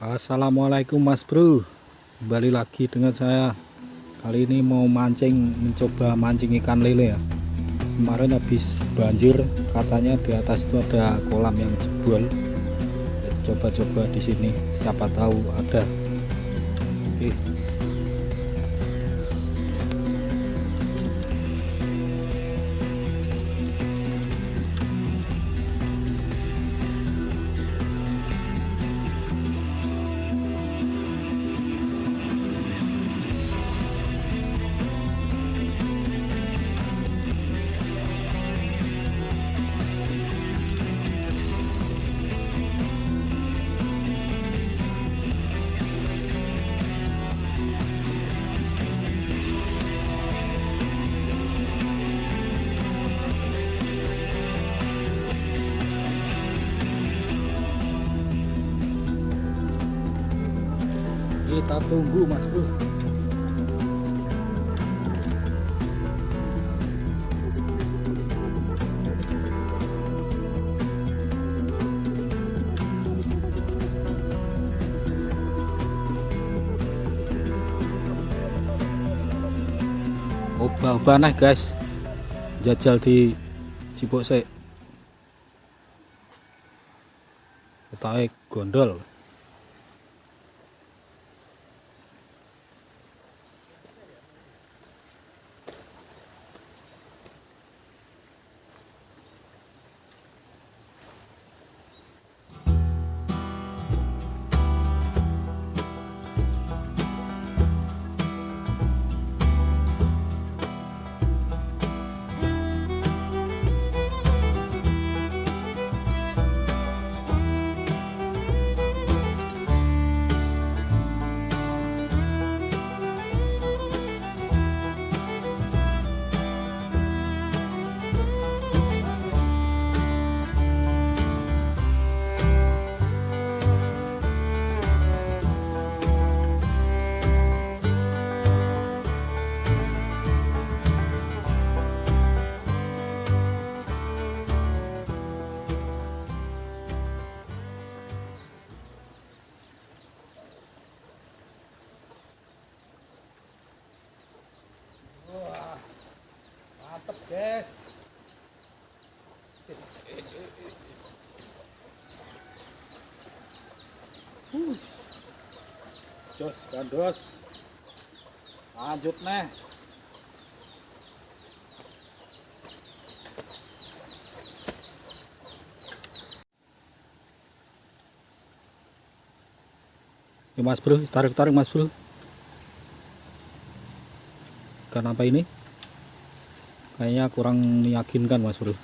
Assalamualaikum Mas Bro. Kembali lagi dengan saya. Kali ini mau mancing Mencoba mancing ikan lele ya. Kemarin habis banjir Katanya di atas itu ada kolam yang jebol. Coba-coba di sini Siapa tahu ada. Oke kita tunggu mas bro. Obah-obah nah guys. Jajal di Cipok sek kita gondol mantep guys uh. jos gandos lanjut nih mas bro, tarik-tarik mas bro Ikan apa ini? Kayaknya kurang meyakinkan mas bro.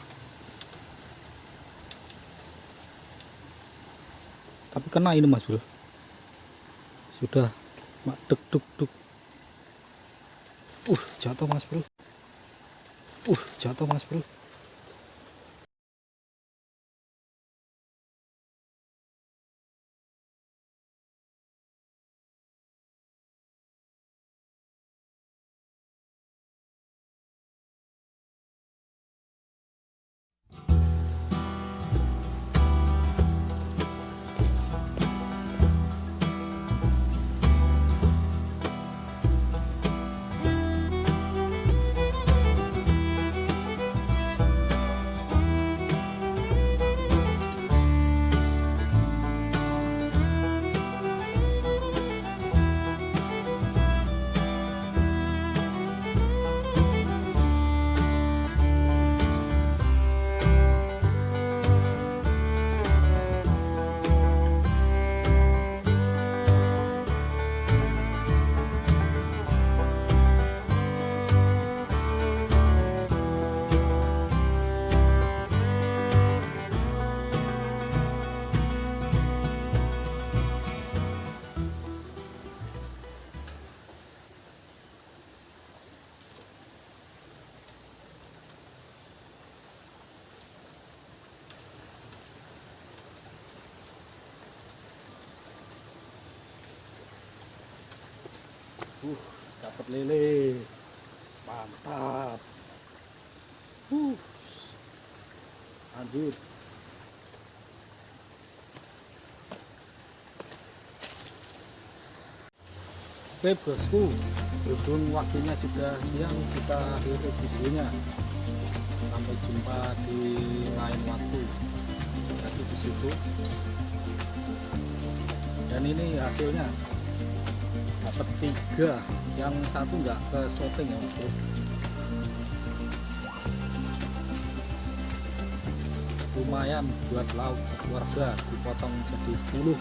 Tapi kena ini mas bro. Sudah mak duk duk duk. Uh jatuh mas bro. Uh jatuh mas bro uh dapat lele mantap uh lanjut Oke bosku, berhubung waktunya sudah siang, kita akhiri videonya. Sampai jumpa di lain waktu. Jadi di situ. Dan ini hasilnya dapat tiga, yang satu nggak ke shooting ya bro. Lumayan buat lauk keluarga, dipotong jadi 10